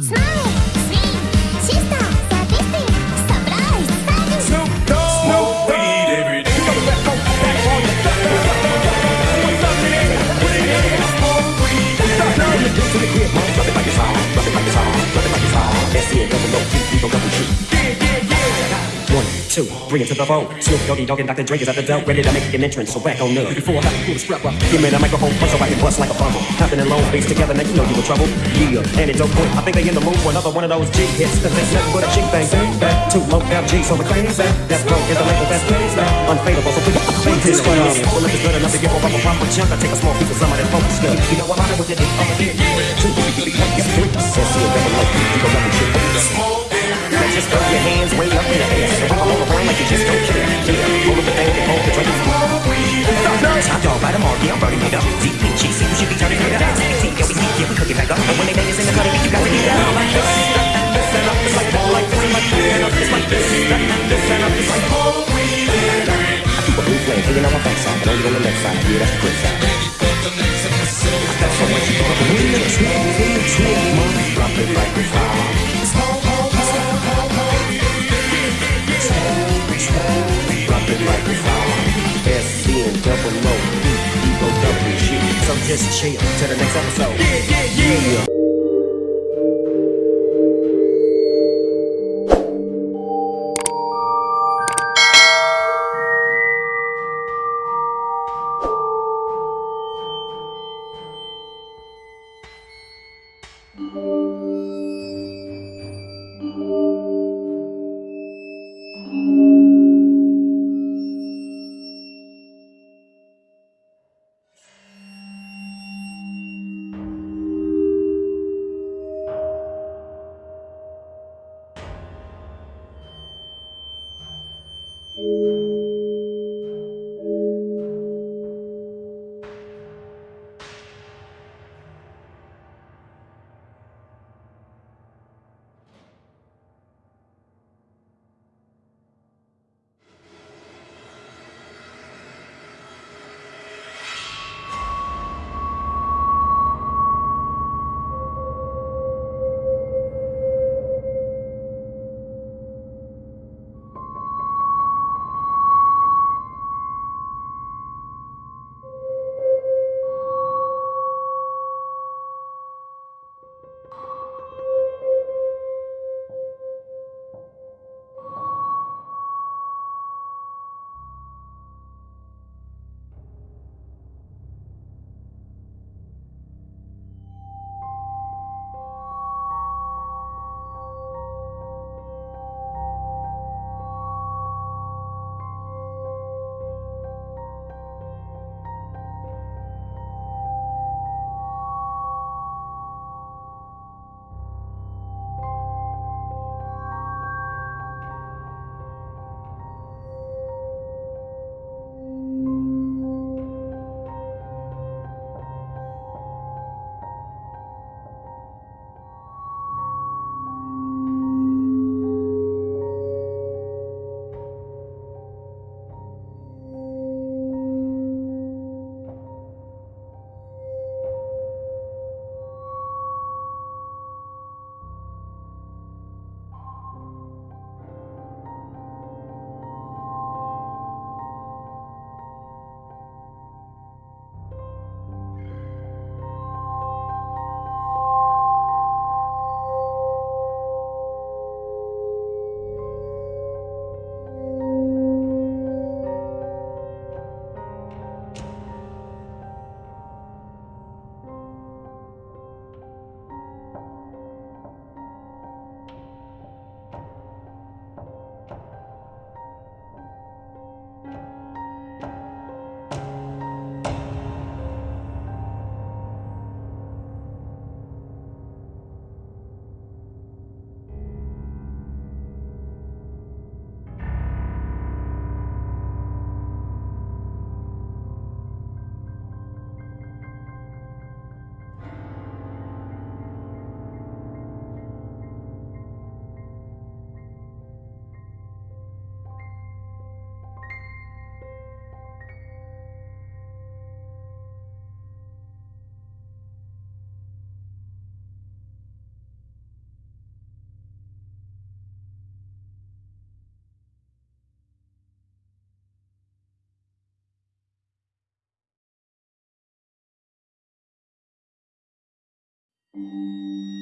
Smile, two, bring it to the phone. Snoop Doggy Dogg and Dr. Dre is at the door, ready to make an entrance. So back on up. Before I have to pull the strap up, give me the microphone first so I can bust like a bubble. Hopping in long face together, now you know you in trouble. Yeah, antidote boy. I think they in the mood for another one of those G hits. Cause there's nothing but a G thing. Back to low FG, so we're crazy. That's broke, is the label that's crazy. Unfadable, so please fake this one. Well, if it's good enough to give a proper chunk, I take a small piece of some of that focus stuff. You know I'm out with it, over here. Just don't care. Yeah, hold up the thing and hold the drink. Top dog by the mark, yeah, I'm burning it up. DPG, see you should be turning it up. CBT, yeah, we sneak, yeah, we cook it back up. And when they bang us in the cutting, you got to get down like this. This and up, it's like more like this, like this, and up, it's like this. This and up, it's like more weed. I keep a blue flame hanging on my backside, but only on the left side. Yeah, that's the good side. Just chill till the next episode. Yeah, yeah, yeah. Música